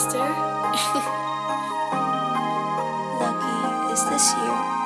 sister. Lucky, is this you?